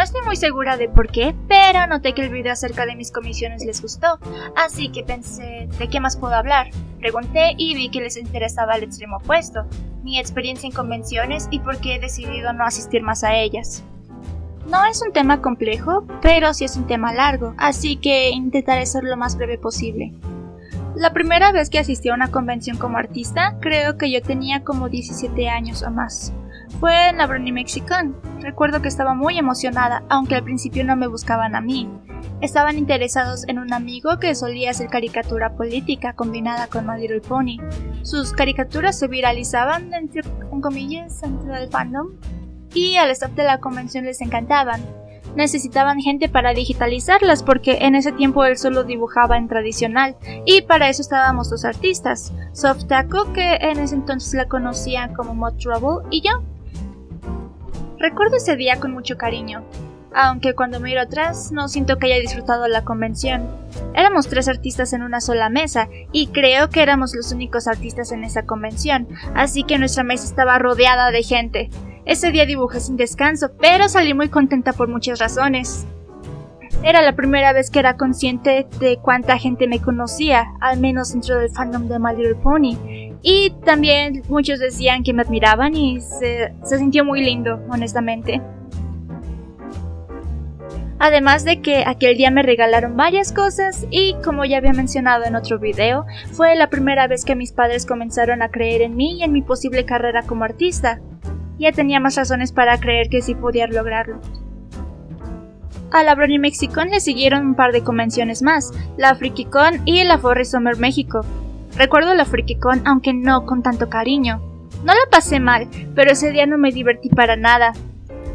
No estoy muy segura de por qué, pero noté que el video acerca de mis comisiones les gustó, así que pensé, ¿de qué más puedo hablar? Pregunté y vi que les interesaba el extremo opuesto, mi experiencia en convenciones y por qué he decidido no asistir más a ellas. No es un tema complejo, pero sí es un tema largo, así que intentaré ser lo más breve posible. La primera vez que asistí a una convención como artista, creo que yo tenía como 17 años o más. Fue en la Brony Mexicon. Recuerdo que estaba muy emocionada, aunque al principio no me buscaban a mí. Estaban interesados en un amigo que solía hacer caricatura política combinada con My Little Pony. Sus caricaturas se viralizaban entre comillas dentro del fandom y al staff de la convención les encantaban. Necesitaban gente para digitalizarlas porque en ese tiempo él solo dibujaba en tradicional y para eso estábamos los artistas, Soft Taco que en ese entonces la conocían como Mod Trouble y yo. Recuerdo ese día con mucho cariño, aunque cuando miro atrás no siento que haya disfrutado la convención. Éramos tres artistas en una sola mesa, y creo que éramos los únicos artistas en esa convención, así que nuestra mesa estaba rodeada de gente. Ese día dibujé sin descanso, pero salí muy contenta por muchas razones. Era la primera vez que era consciente de cuánta gente me conocía, al menos dentro del fandom de My Little Pony. Y también muchos decían que me admiraban y se, sintió muy lindo, honestamente. Además de que aquel día me regalaron varias cosas y como ya había mencionado en otro video, fue la primera vez que mis padres comenzaron a creer en mí y en mi posible carrera como artista. Ya tenía más razones para creer que sí podía lograrlo. A la Brony Mexicon le siguieron un par de convenciones más, la FrikiCon y la Forest Summer México. Recuerdo la FrikiCon aunque no con tanto cariño. No la pasé mal, pero ese día no me divertí para nada.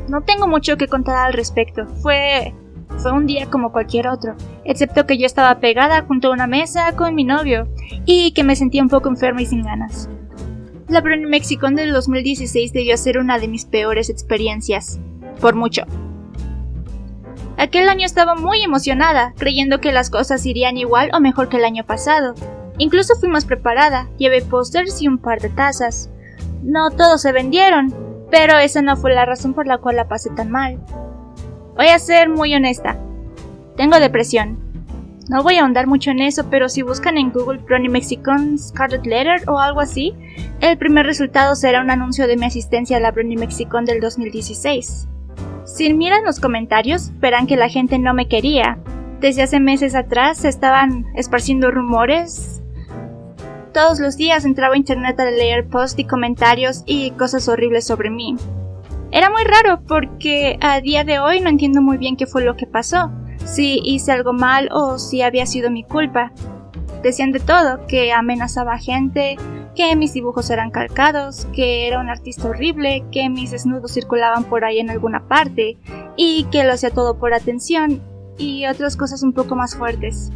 No tengo mucho que contar al respecto. Fue fue un día como cualquier otro, excepto que yo estaba pegada junto a una mesa con mi novio y que me sentía un poco enferma y sin ganas. La Brony Mexicon del 2016 debió ser una de mis peores experiencias, por mucho. Aquel año estaba muy emocionada, creyendo que las cosas irían igual o mejor que el año pasado. Incluso fui más preparada, llevé pósters y un par de tazas. No todos se vendieron, pero esa no fue la razón por la cual la pasé tan mal. Voy a ser muy honesta. Tengo depresión. No voy a ahondar mucho en eso, pero si buscan en Google Brony Mexicon Scarlet Letter o algo así, el primer resultado será un anuncio de mi asistencia a la Brony Mexicon del 2016. Si miran los comentarios, verán que la gente no me quería. Desde hace meses atrás se estaban esparciendo rumores. Todos los días entraba a internet a leer posts y comentarios y cosas horribles sobre mí. Era muy raro porque a día de hoy no entiendo muy bien qué fue lo que pasó, si hice algo mal o si había sido mi culpa. Decían de todo, que amenazaba a gente, que mis dibujos eran calcados, que era un artista horrible, que mis desnudos circulaban por ahí en alguna parte, y que lo hacía todo por atención, y otras cosas un poco más fuertes.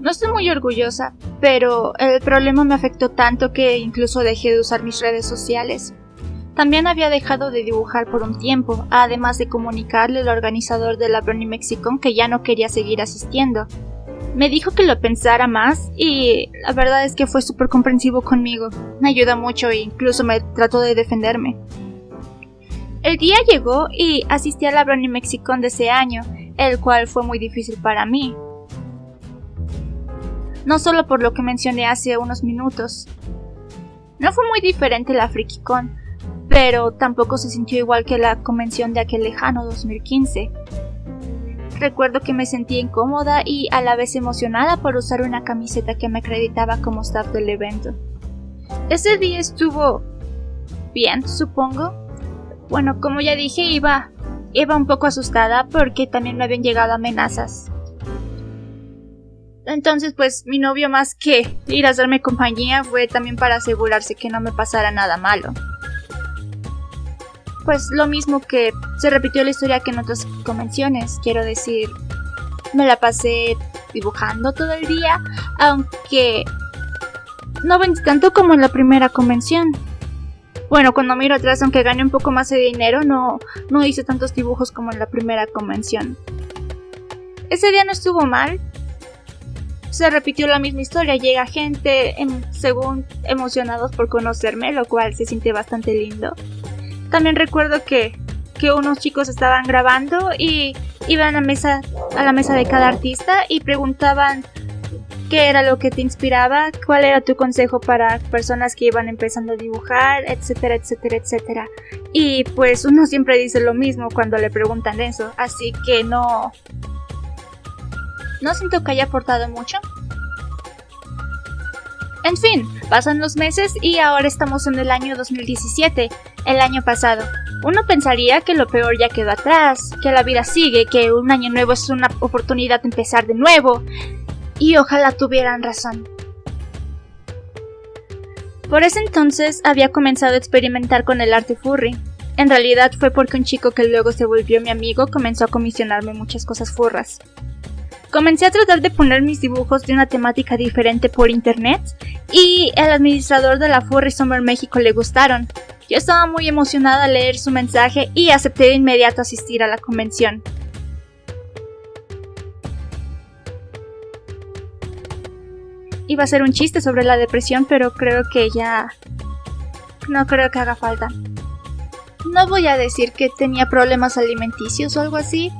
No estoy muy orgullosa, pero el problema me afectó tanto que incluso dejé de usar mis redes sociales. También había dejado de dibujar por un tiempo, además de comunicarle al organizador de la Brony Mexicon que ya no quería seguir asistiendo. Me dijo que lo pensara más y la verdad es que fue súper comprensivo conmigo. Me ayuda mucho e incluso me trató de defenderme. El día llegó y asistí a la Brony Mexicon de ese año, el cual fue muy difícil para mí. No solo por lo que mencioné hace unos minutos. No fue muy diferente la FrikiCon, pero tampoco se sintió igual que la convención de aquel lejano 2015. Recuerdo que me sentía incómoda y a la vez emocionada por usar una camiseta que me acreditaba como staff del evento. Ese día estuvo bien, supongo. Bueno, como ya dije, iba, iba un poco asustada porque también me habían llegado amenazas. Entonces, pues mi novio más que ir a hacerme compañía fue también para asegurarse que no me pasara nada malo. Pues lo mismo que se repitió la historia que en otras convenciones, quiero decir, me la pasé dibujando todo el día, aunque no vendí tanto como en la primera convención. Bueno, cuando miro atrás, aunque gane un poco más de dinero, no, no hice tantos dibujos como en la primera convención. Ese día no estuvo mal, se repitió la misma historia, llega gente según emocionados por conocerme, lo cual se siente bastante lindo. También recuerdo que que unos chicos estaban grabando y iban a, mesa, a la mesa de cada artista y preguntaban qué era lo que te inspiraba, cuál era tu consejo para personas que iban empezando a dibujar, etcétera, etcétera, etcétera. Y pues uno siempre dice lo mismo cuando le preguntan eso, así que no... No siento que haya aportado mucho. En fin, pasan los meses y ahora estamos en el año 2017, el año pasado. Uno pensaría que lo peor ya quedó atrás, que la vida sigue, que un año nuevo es una oportunidad de empezar de nuevo, y ojalá tuvieran razón. Por ese entonces había comenzado a experimentar con el arte furry. En realidad fue porque un chico que luego se volvió mi amigo comenzó a comisionarme muchas cosas furras. Comencé a tratar de poner mis dibujos de una temática diferente por internet y el administrador de la Furry Summer México le gustaron. Yo estaba muy emocionada al leer su mensaje y acepté de inmediato asistir a la convención. Iba a ser un chiste sobre la depresión, pero creo que ya... No creo que haga falta. No voy a decir que tenía problemas alimenticios o algo así.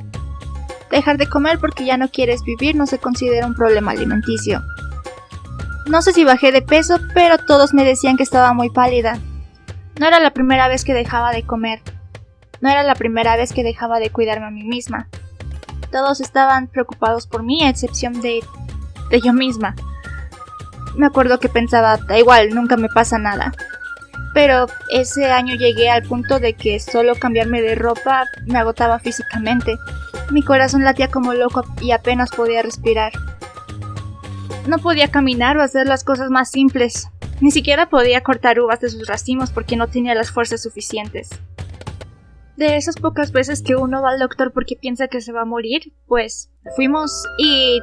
Dejar de comer porque ya no quieres vivir no se considera un problema alimenticio. No sé si bajé de peso, pero todos me decían que estaba muy pálida. No era la primera vez que dejaba de comer. No era la primera vez que dejaba de cuidarme a mí misma. Todos estaban preocupados por mí, a excepción de... de yo misma me acuerdo que pensaba, da igual, nunca me pasa nada. Pero ese año llegué al punto de que solo cambiarme de ropa me agotaba físicamente. Mi corazón latía como loco y apenas podía respirar. No podía caminar o hacer las cosas más simples. Ni siquiera podía cortar uvas de sus racimos porque no tenía las fuerzas suficientes. De esas pocas veces que uno va al doctor porque piensa que se va a morir, pues fuimos y,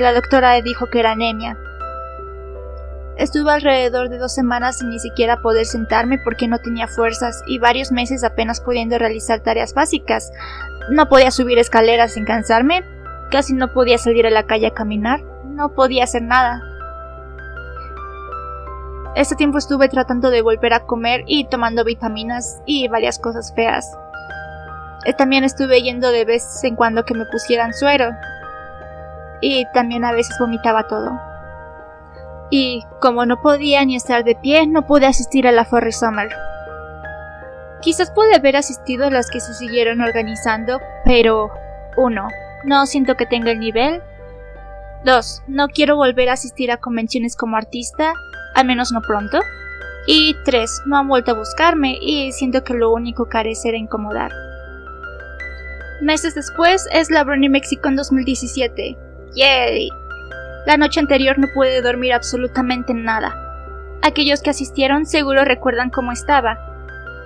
la doctora dijo que era anemia. Estuve alrededor de dos semanas sin ni siquiera poder sentarme porque no tenía fuerzas y varios meses apenas pudiendo realizar tareas básicas. No podía subir escaleras sin cansarme, casi no podía salir a la calle a caminar, no podía hacer nada. Este tiempo estuve tratando de volver a comer y tomando vitaminas y varias cosas feas. Eh, también estuve yendo de vez en cuando que me pusieran suero. Y también a veces vomitaba todo y como no podía ni estar de pie, no pude asistir a la Forry Summer. Quizás pude haber asistido a las que se siguieron organizando, pero 1. No siento que tenga el nivel. 2. No quiero volver a asistir a convenciones como artista, al menos no pronto. Y 3. No han vuelto a buscarme y siento que lo único que haré será incomodar. Meses después es la Brony en 2017. ¡Yay! La noche anterior no pude dormir absolutamente nada. Aquellos que asistieron seguro recuerdan cómo estaba.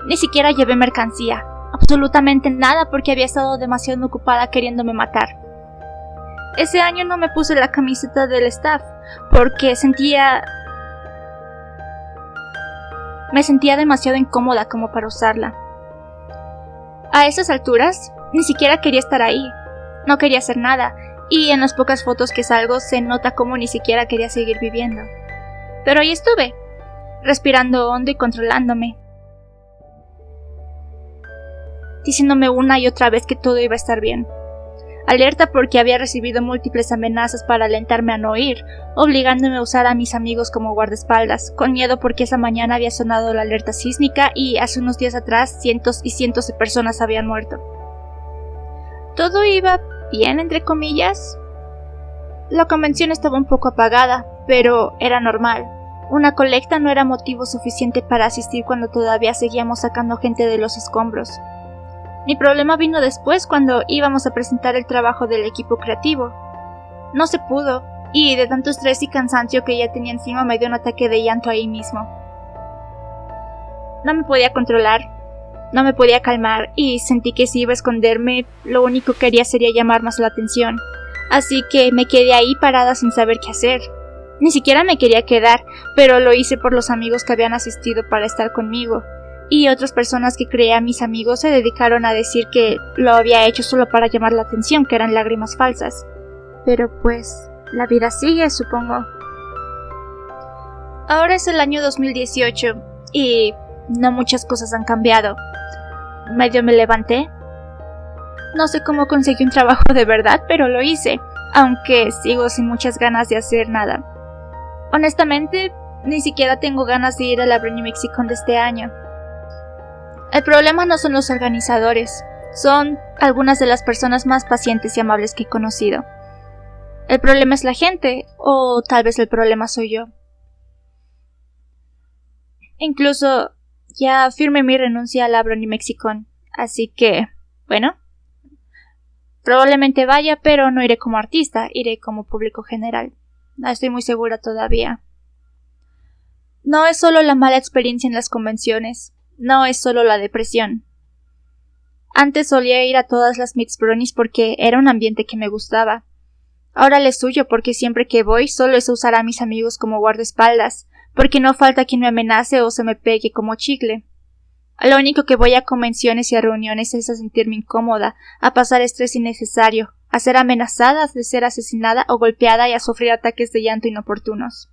Ni siquiera llevé mercancía, absolutamente nada porque había estado demasiado ocupada queriéndome matar. Ese año no me puse la camiseta del staff porque sentía... Me sentía demasiado incómoda como para usarla. A esas alturas, ni siquiera quería estar ahí. No quería hacer nada, y en las pocas fotos que salgo se nota como ni siquiera quería seguir viviendo. Pero ahí estuve, respirando hondo y controlándome, diciéndome una y otra vez que todo iba a estar bien. Alerta porque había recibido múltiples amenazas para alentarme a no ir, obligándome a usar a mis amigos como guardaespaldas, con miedo porque esa mañana había sonado la alerta sísmica y hace unos días atrás cientos y cientos de personas habían muerto. Todo iba bien, entre comillas. La convención estaba un poco apagada, pero era normal. Una colecta no era motivo suficiente para asistir cuando todavía seguíamos sacando gente de los escombros. Mi problema vino después cuando íbamos a presentar el trabajo del equipo creativo. No se pudo, y de tanto estrés y cansancio que ya tenía encima me dio un ataque de llanto ahí mismo. No me podía controlar, no me podía calmar y sentí que si iba a esconderme, lo único que haría sería llamar más la atención. Así que me quedé ahí parada sin saber qué hacer. Ni siquiera me quería quedar, pero lo hice por los amigos que habían asistido para estar conmigo. Y otras personas que creía mis amigos se dedicaron a decir que lo había hecho solo para llamar la atención, que eran lágrimas falsas. Pero pues, la vida sigue, supongo. Ahora es el año 2018 y no muchas cosas han cambiado. Medio me levanté. No sé cómo conseguí un trabajo de verdad, pero lo hice, aunque sigo sin muchas ganas de hacer nada. Honestamente, ni siquiera tengo ganas de ir a la Brony Mexicon de este año. El problema no son los organizadores, son algunas de las personas más pacientes y amables que he conocido. El problema es la gente, o tal vez el problema soy yo. Incluso ya firmé mi renuncia a la Brony Mexicon, así que, bueno, probablemente vaya, pero no iré como artista, iré como público general. No estoy muy segura todavía. No es solo la mala experiencia en las convenciones, no es solo la depresión. Antes solía ir a todas las Mix Bronies porque era un ambiente que me gustaba. Ahora le suyo porque siempre que voy solo es usar a mis amigos como guardaespaldas, porque no falta quien me amenace o se me pegue como chicle. Lo único que voy a convenciones y a reuniones es a sentirme incómoda, a pasar estrés innecesario, a ser amenazada de ser asesinada o golpeada y a sufrir ataques de llanto inoportunos.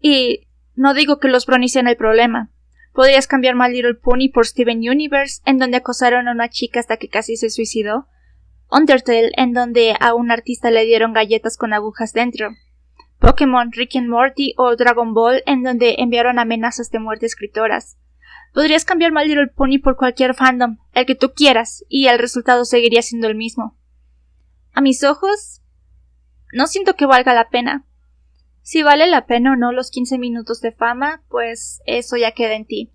Y no digo que los bronies sean el problema. Podrías cambiar My Little Pony por Steven Universe, en donde acosaron a una chica hasta que casi se suicidó. Undertale, en donde a un artista le dieron galletas con agujas dentro. Pokémon, Rick and Morty o Dragon Ball, en donde enviaron amenazas de muerte a escritoras. Podrías cambiar My Little Pony por cualquier fandom, el que tú quieras, y el resultado seguiría siendo el mismo. A mis ojos, no siento que valga la pena. Si vale la pena o no los 15 minutos de fama, pues eso ya queda en ti.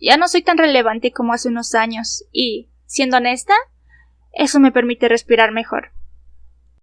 Ya no soy tan relevante como hace unos años y, siendo honesta, eso me permite respirar mejor.